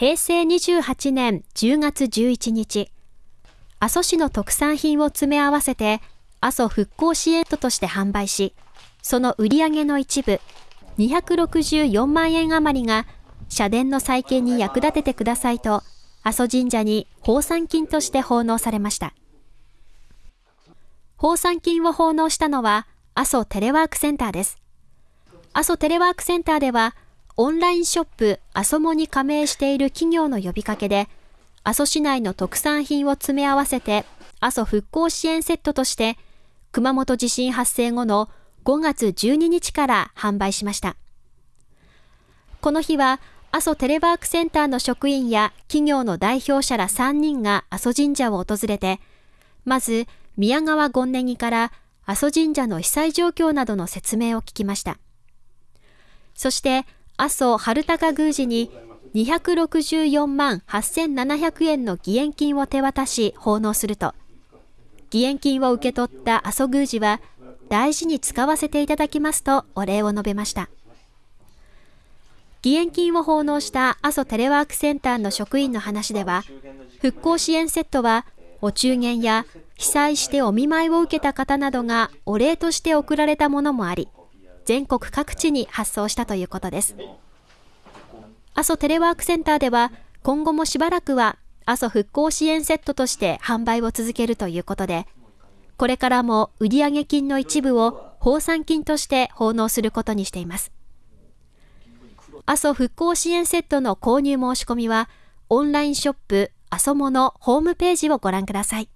平成28年10月11日、阿蘇市の特産品を詰め合わせて、阿蘇復興支援トとして販売し、その売り上げの一部、264万円余りが、社殿の再建に役立ててくださいと、阿蘇神社に奉賛金として奉納されました。奉賛金を奉納したのは、阿蘇テレワークセンターです。阿蘇テレワークセンターでは、オンラインショップ阿蘇モに加盟している企業の呼びかけで、阿蘇市内の特産品を詰め合わせて、阿蘇復興支援セットとして、熊本地震発生後の5月12日から販売しました。この日は、阿蘇テレワークセンターの職員や企業の代表者ら3人が阿蘇神社を訪れて、まず宮川権ネギから阿蘇神社の被災状況などの説明を聞きました。そして、阿蘇春高宮司に264万8700円の義援金を手渡し奉納すると、義援金を受け取った阿蘇宮司は、大事に使わせていただきますとお礼を述べました。義援金を奉納した阿蘇テレワークセンターの職員の話では、復興支援セットは、お中元や被災してお見舞いを受けた方などがお礼として贈られたものもあり、全国各地に発送したということです。阿蘇テレワークセンターでは、今後もしばらくは阿蘇復興支援セットとして販売を続けるということで、これからも売上金の一部を放産金として奉納することにしています。阿蘇復興支援セットの購入申し込みは、オンラインショップ阿蘇モのホームページをご覧ください。